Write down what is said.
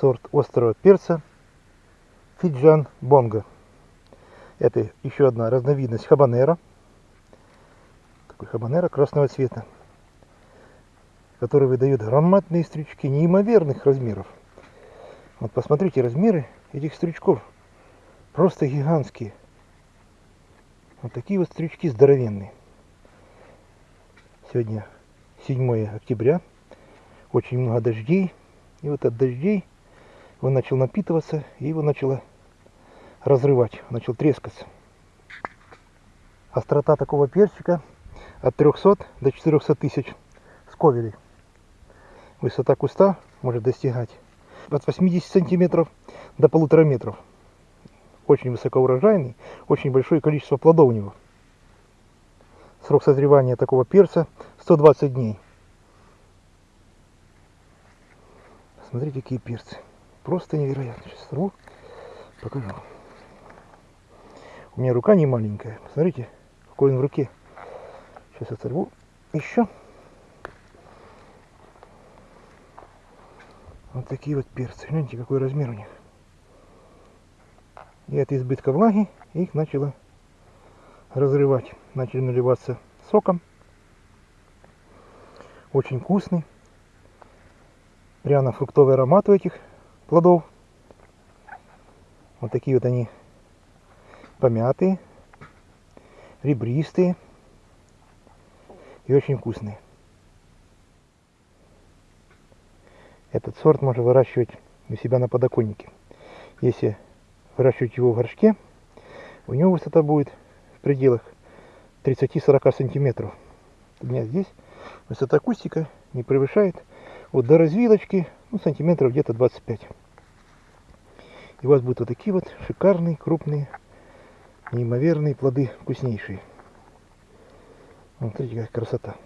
сорт острого перца Фиджан Бонго. Это еще одна разновидность хабанера. Такой хабанера красного цвета, который выдает громадные стрючки неимоверных размеров. Вот посмотрите размеры этих стрючков. Просто гигантские. Вот такие вот стрючки здоровенные. Сегодня 7 октября. Очень много дождей. И вот от дождей он начал напитываться, и его начало разрывать, начал трескаться. Острота такого перчика от 300 до 400 тысяч сковелей. Высота куста может достигать от 80 сантиметров до полутора метров. Очень высокоурожайный, очень большое количество плодов у него. Срок созревания такого перца 120 дней. Смотрите, какие перцы. Просто невероятно. Сейчас сорву, покажу. У меня рука не маленькая. Посмотрите, какой он в руке. Сейчас оторву еще. Вот такие вот перцы. Гляньте, какой размер у них. И от избытка влаги их начало разрывать. Начали наливаться соком. Очень вкусный пряно-фруктовый аромат у этих плодов. Вот такие вот они помятые, ребристые и очень вкусные. Этот сорт можно выращивать у себя на подоконнике. Если выращивать его в горшке, у него высота будет в пределах 30-40 сантиметров. У меня здесь высота кустика не превышает вот до развилочки, ну, сантиметров где-то 25. И у вас будут вот такие вот шикарные, крупные, неимоверные плоды, вкуснейшие. Вот смотрите, какая красота.